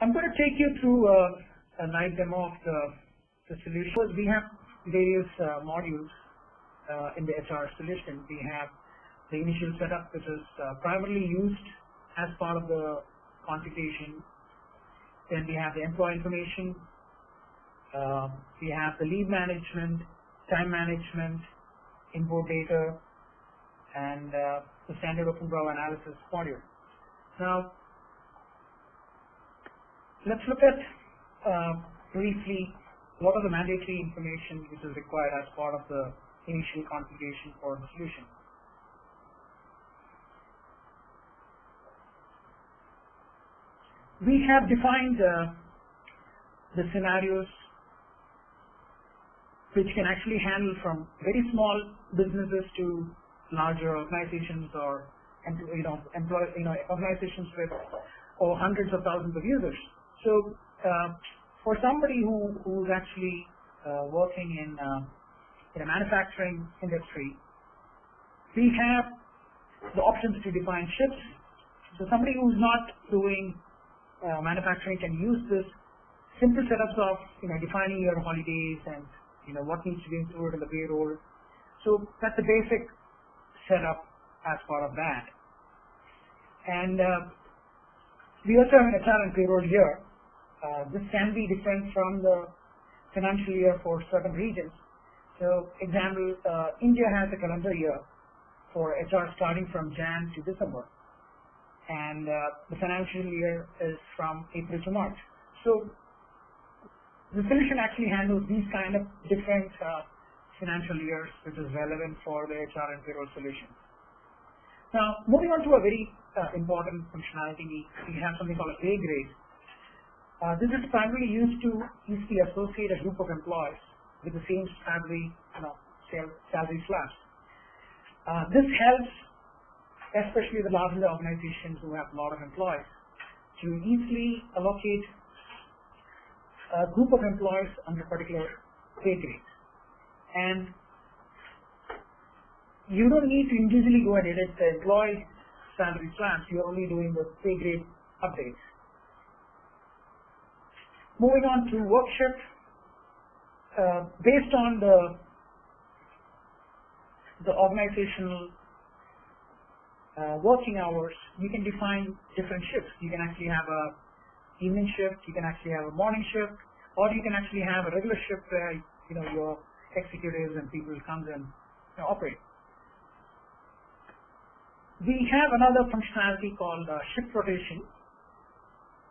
I'm going to take you through a, a live demo of the, the solution. We have various uh, modules uh, in the HR solution. We have the initial setup, which is uh, primarily used as part of the configuration. Then we have the employee information. Uh, we have the leave management, time management, import data, and uh, the standard OpenBravo analysis module. Now, let's look at uh, briefly what are the mandatory information which is required as part of the initial configuration for the solution. We have defined uh, the scenarios which can actually handle from very small businesses to larger organizations or you know employ you know organizations with or hundreds of thousands of users. So uh, for somebody who who's actually uh, working in uh, in a manufacturing industry, we have the options to define shifts. So somebody who's not doing uh, manufacturing can use this simple setups of you know defining your holidays and you know what needs to be included in the payroll. So that's the basic setup as part of that. And uh, we also have an HR and payroll here. Uh, this can be different from the financial year for certain regions. So, example, uh, India has a calendar year for HR starting from Jan to December, and uh, the financial year is from April to March. So, the solution actually handles these kind of different financial years, which is relevant for the HR and payroll solutions. Now, moving on to a very uh, important functionality, we have something called a grade. Uh, this is primarily used to easily associate a group of employees with the same salary, you know, salary slabs. Uh, this helps, especially the larger organizations who have a lot of employees, to easily allocate a group of employees under particular pay grades. And you don't need to individually go and edit the employee salary slabs. You're only doing the pay grade updates. Moving on to work shift, uh, based on the the organizational uh, working hours, you can define different shifts. You can actually have a evening shift, you can actually have a morning shift, or you can actually have a regular shift where you know your executives and people come and you know, operate. We have another functionality called uh, shift rotation,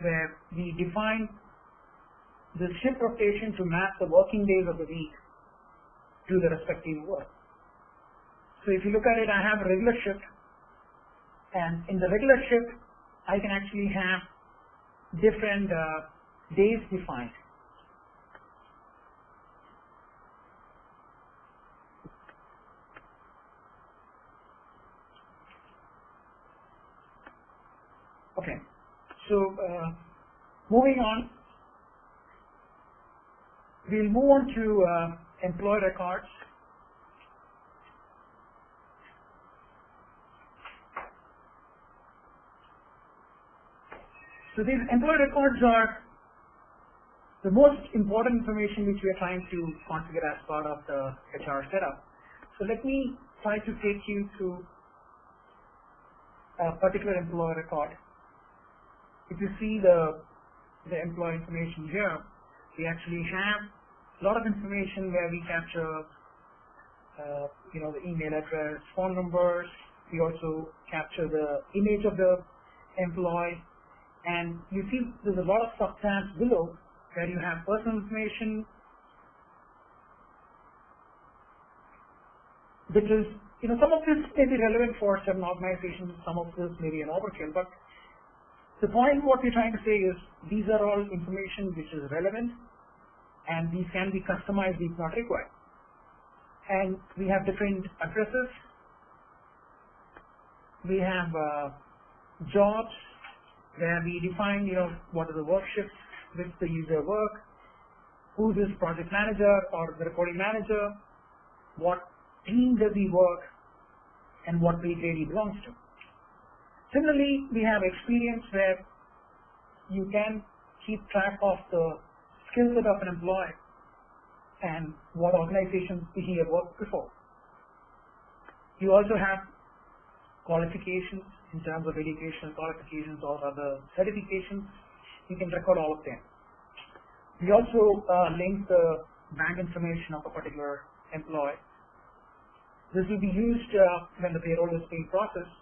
where we define the shift rotation to map the working days of the week to the respective work. So if you look at it, I have a regular shift, and in the regular shift, I can actually have different uh, days defined. Okay, so uh, moving on, we'll move on to uh, employee records. So these employee records are the most important information which we are trying to configure as part of the HR setup. So let me try to take you through a particular employee record. If you see the, the employee information here, we actually have a lot of information where we capture, uh, you know, the email address, phone numbers. We also capture the image of the employee. And you see there's a lot of subtabs below where you have personal information, which is, you know, some of this may be relevant for certain organizations, some of this may be an overkill, but the point what we're trying to say is these are all information which is relevant and these can be customized if not required. And we have different addresses. We have uh, jobs where we define, you know, what are the work shifts which the user work, who is project manager or the reporting manager, what team does he work, and what pay grade he belongs to. Similarly, we have experience where you can keep track of the skill set of an employee and what organizations he had worked before. You also have qualifications in terms of educational qualifications or other certifications. You can record all of them. We also uh, link the bank information of a particular employee. This will be used uh, when the payroll is being processed.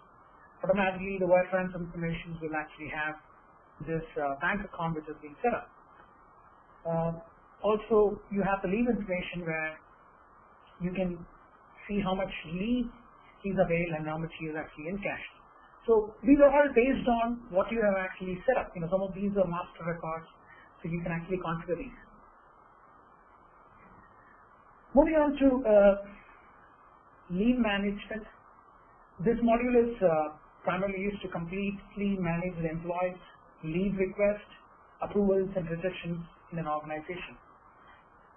Automatically, the wire transfer information will actually have this uh, bank account which is being set up. Uh, also, you have the leave information where you can see how much leave is availed and how much is actually in cash. So these are all based on what you have actually set up. You know, some of these are master records, so you can actually configure these. Moving on to uh, leave management. This module is uh, primarily used to completely manage the employee's leave request, approvals and rejections in an organization.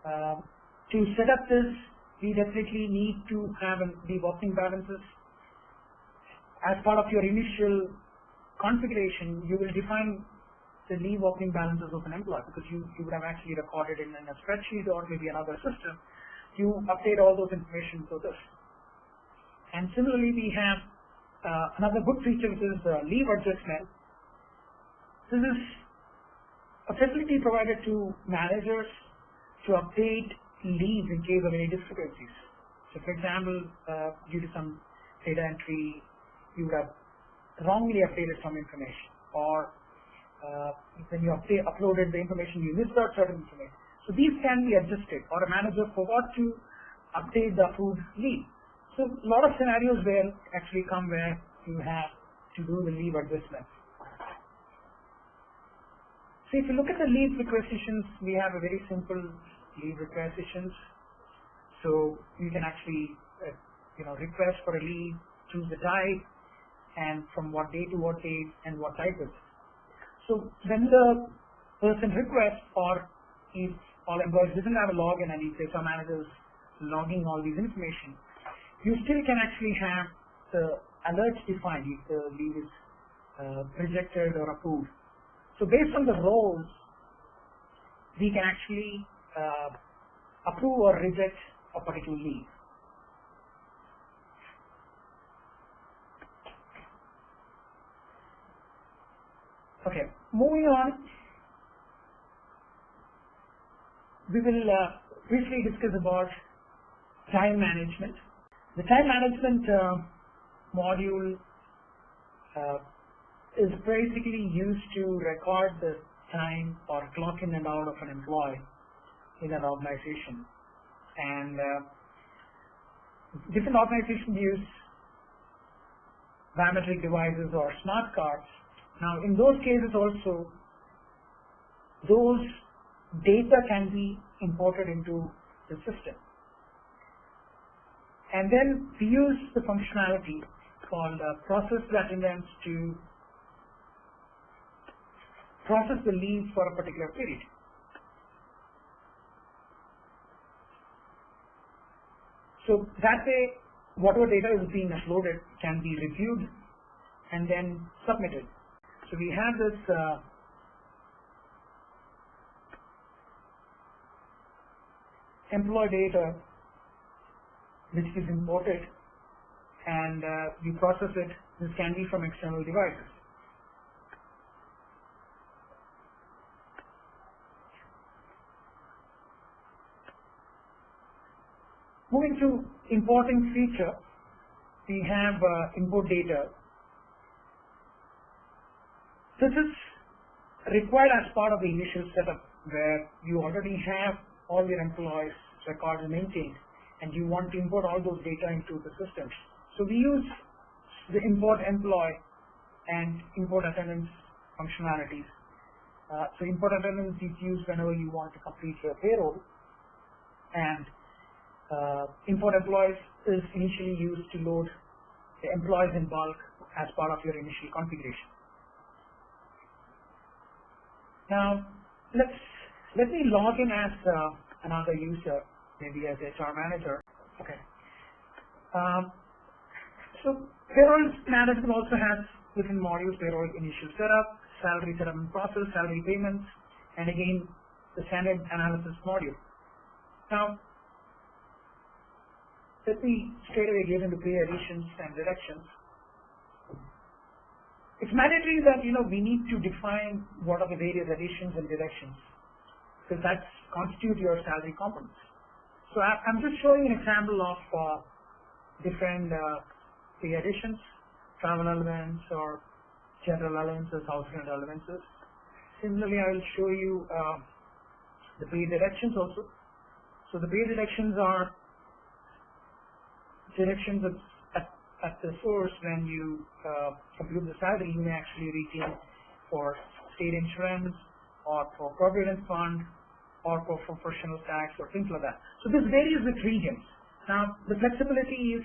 Uh, to set up this, we definitely need to have the working balances. As part of your initial configuration, you will define the leave working balances of an employee because you, you would have actually recorded in, in a spreadsheet or maybe another system you update all those information to this. And similarly, we have uh, another good feature which is uh, leave adjustment. This is a facility provided to managers to update leave in case of any discrepancies. So for example, uh, due to some data entry, you would have wrongly updated some information or uh, when you uploaded the information, you missed out certain information. So these can be adjusted or a manager forgot to update the approved leave. So a lot of scenarios where actually come where you have to do the leave adjustment. So if you look at the leave requisitions, we have a very simple leave requisitions. So you can actually, uh, you know, request for a leave, choose the type, and from what day to what date, and what type is. So when the person requests or if all employees doesn't have a login and if some managers logging all these information, you still can actually have the alerts defined if the leave is uh, rejected or approved. So based on the roles, we can actually uh, approve or reject a particular leave. Okay, moving on, we will uh, briefly discuss about time management. The time management uh, module uh, is basically used to record the time or clock in and out of an employee in an organization. And uh, different organizations use biometric devices or smart cards. Now, in those cases also, those data can be imported into the system. And then we use the functionality called uh, process attendance to process the leave for a particular period. So that way, whatever data is being uploaded can be reviewed and then submitted. So we have this uh, employee data which is imported and uh, we process it. This can be from external devices. Moving to importing feature, we have uh, import data. This is required as part of the initial setup where you already have all your employees records maintained and you want to import all those data into the system. So we use the import employee and import attendance functionalities. Uh, so import attendance is used whenever you want to complete your payroll and uh, import employees is initially used to load the employees in bulk as part of your initial configuration. Now let's let me log in as uh, another user maybe as HR manager. Okay. Um, so payroll management also has within modules payroll initial setup, salary setup and process, salary payments, and again the standard analysis module. Now, let me straight away get into pay additions and reductions. It's mandatory that you know we need to define what are the various additions and deductions because that constitute your salary components. So I, am just showing an example of uh, different uh, pay additions, travel allowance or general allowances, house rent allowances. Similarly, I will show you uh, the pay deductions also. So the pay deductions are deductions at, at, the source when you uh, compute the salary, you may actually retain for state insurance or for provident fund or for professional tax or things like that. So this varies with regions. Now the flexibility is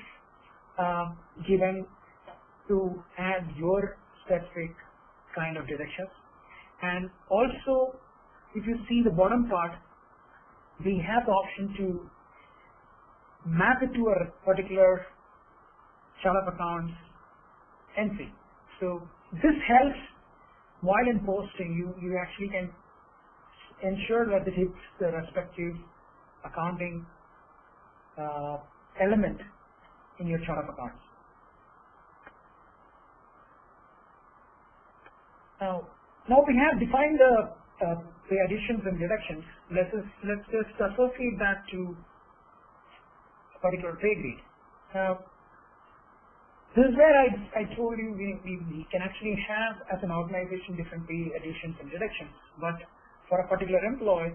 uh, given to add your specific kind of deductions and also if you see the bottom part we have the option to map it to a particular chart of accounts entry. So this helps while in posting you, you actually can ensure that it hits the respective accounting uh, element in your chart of accounts. Now, now we have defined the uh, the additions and deductions. Let's just, let's just associate that to particular pay grade. This is where I, I told you we, we, we can actually have as an organization different pay additions and deductions, but for a particular employee,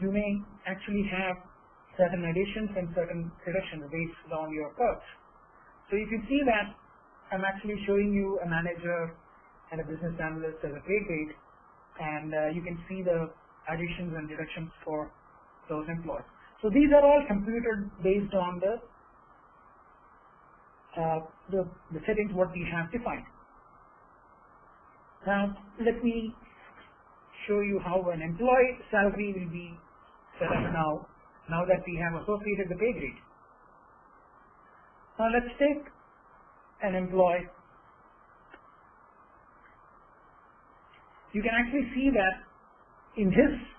you may actually have certain additions and certain deductions based on your perks. So if you see that I'm actually showing you a manager and a business analyst as a pay grade, and uh, you can see the additions and deductions for those employees. So these are all computed based on the uh, the, the settings what we have defined. Now let me show you how an employee salary will be set up now, now that we have associated the pay grade. Now let's take an employee. You can actually see that in this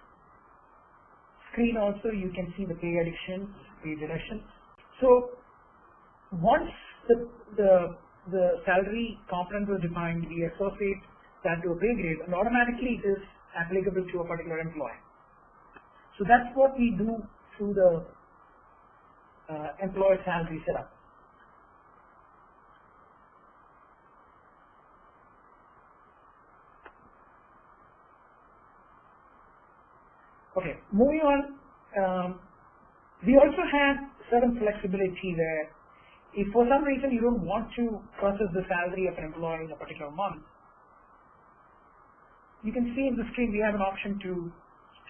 screen also you can see the pay additions, pay deductions. So once the, the, the salary component was defined, we associate that to a pay grade and automatically it is applicable to a particular employee. So that's what we do through the uh, employee salary setup. Okay, moving on, um, we also have certain flexibility there if for some reason you don't want to process the salary of an employee in a particular month, you can see in the screen we have an option to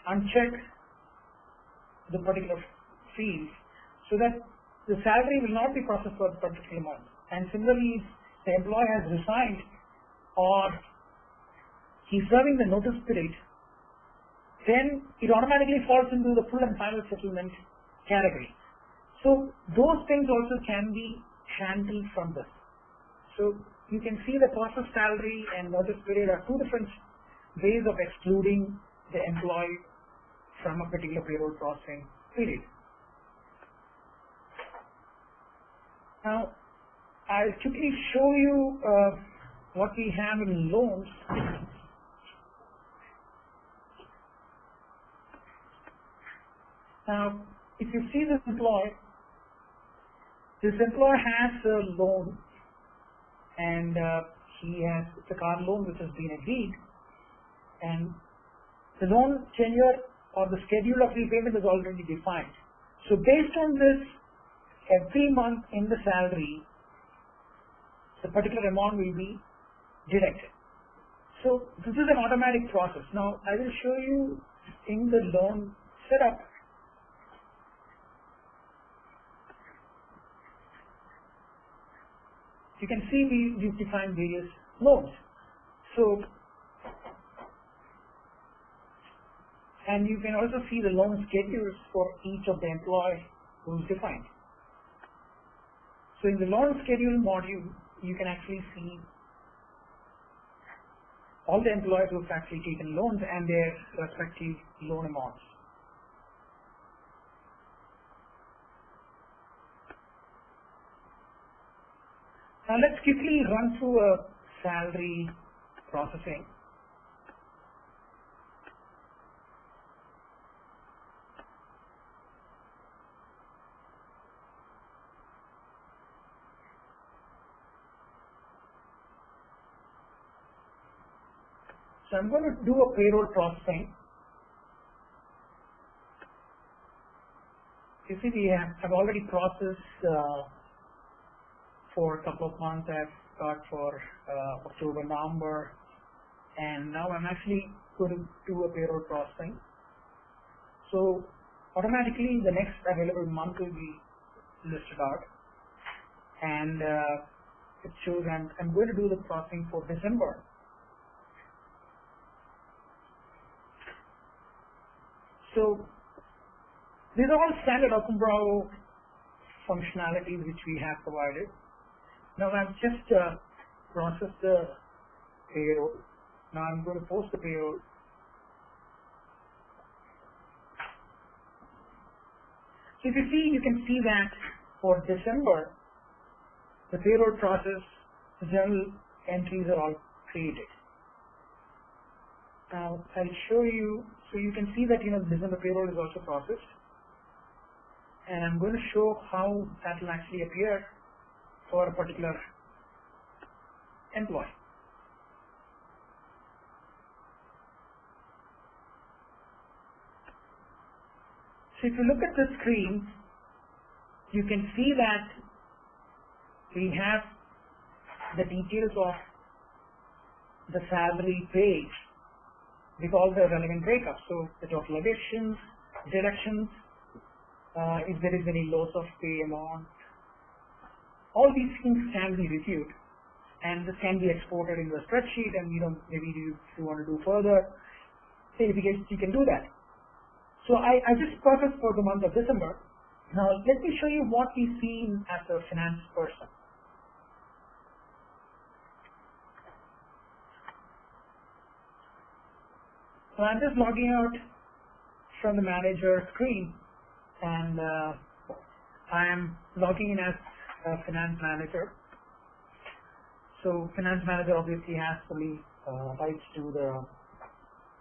uncheck the particular field so that the salary will not be processed for the particular month. And similarly, if the employee has resigned or he's serving the notice period, then it automatically falls into the full and final settlement category. So those things also can be handled from this. So you can see the process salary and notice period are two different ways of excluding the employee from a particular payroll processing period. Now, I'll quickly show you uh, what we have in loans. Now, if you see this employee, this employer has a loan and uh, he has it's a car loan which has been agreed and the loan tenure or the schedule of repayment is already defined. So based on this, every month in the salary, the particular amount will be deducted. So this is an automatic process. Now I will show you in the loan setup you can see we, we've defined various loans. So, and you can also see the loan schedules for each of the employee who's defined. So in the loan schedule module, you can actually see all the employees who have actually taken loans and their respective loan amounts. Now let's quickly run through a salary processing. So I'm going to do a payroll processing. You see, we have I've already processed uh, for a couple of months. I've got for uh, October, November, and now I'm actually going to do a payroll processing. So automatically, the next available month will be listed out, and uh, it shows I'm, I'm going to do the processing for December. So these are all standard OpenBravo functionalities which we have provided. Now I've just uh, processed the payroll. Now I'm going to post the payroll. So if you see, you can see that for December, the payroll process, the journal entries are all created. Now I'll show you, so you can see that you know December payroll is also processed. And I'm going to show how that will actually appear for a particular employee. So if you look at the screen, you can see that we have the details of the salary page with all the relevant breakups. So the total additions, deductions, uh, if there is any loss of pay amount, all these things can be reviewed and this can be exported into a spreadsheet and you know maybe you, if you want to do further verifications you can do that. So I, I just processed for the month of December. Now let me show you what we see as a finance person. So I'm just logging out from the manager screen and uh, I am logging in as a finance manager. So finance manager obviously has fully uh, rights to the,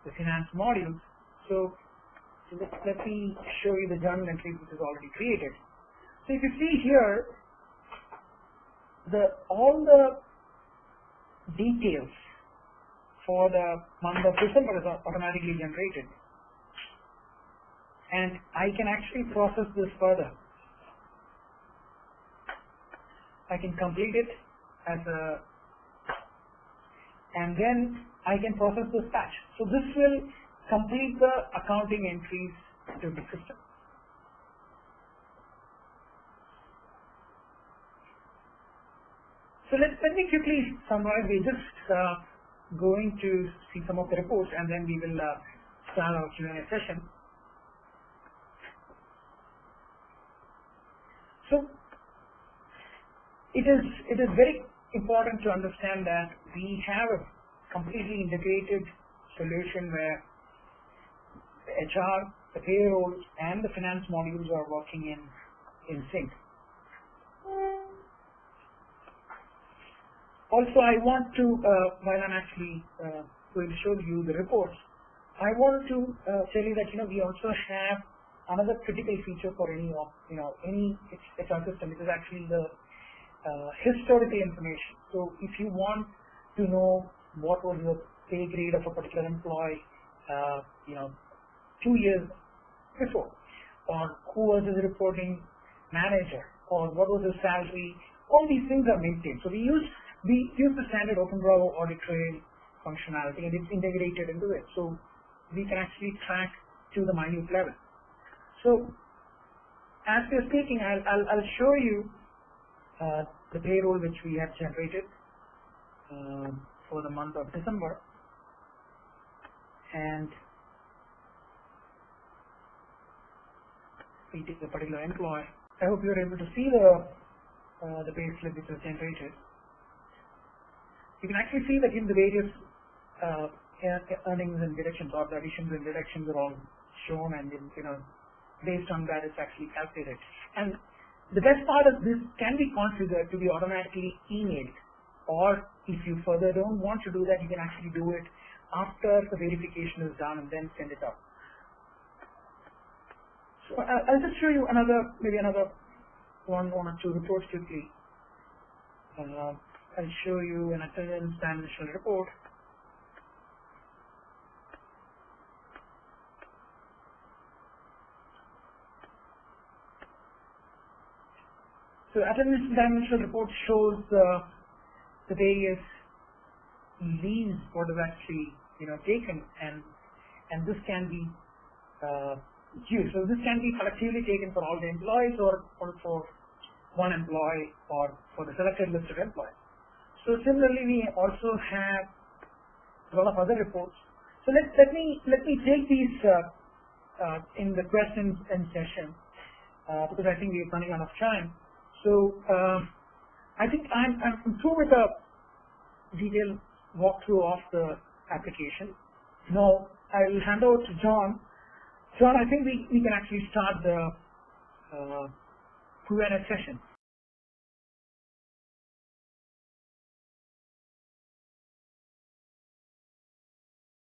the finance modules. So let, let me show you the journal entry which is already created. So if you see here, the all the details for the month of December is automatically generated. And I can actually process this further. I can complete it as a, and then I can process this batch. So this will complete the accounting entries to the system. So let, let me quickly summarize. We're just uh, going to see some of the reports and then we will uh, start our Q&A session. So it is it is very important to understand that we have a completely integrated solution where the HR, the payroll, and the finance modules are working in in sync. Also, I want to, uh, while I'm actually uh, going to show you the reports, I want to uh, tell you that you know we also have another critical feature for any you know any HR system. It is actually the uh, historical information. So if you want to know what was the pay grade of a particular employee, uh, you know, two years before, or who was his reporting manager, or what was his salary, all these things are maintained. So we use we use the standard OpenBravo audit trail functionality and it's integrated into it. So we can actually track to the minute level. So as we're speaking, I'll, I'll, I'll show you uh, the payroll which we have generated um, for the month of December. And we take a particular employee. I hope you're able to see the uh, the payslip which was generated you can actually see that in the various uh, earnings and deductions or the additions and deductions are all shown and you know, based on that it's actually calculated. And the best part of this can be configured to be automatically emailed or if you further don't want to do that, you can actually do it after the verification is done and then send it out. So I'll just show you another, maybe another one, one or two reports quickly. Uh, I'll show you an attendance dimensional report. So attendance dimensional report shows uh, the various leaves what is actually you know taken and and this can be uh, used. So this can be collectively taken for all the employees or, or for one employee or for the selected list of employees. So similarly we also have a lot of other reports. So let, let me let me take these uh, uh, in the questions and session uh, because I think we're running out of time. So uh, I think I'm, I'm through with the detailed walkthrough of the application. Now I'll hand over to John. John, I think we, we can actually start the uh, Q&A session.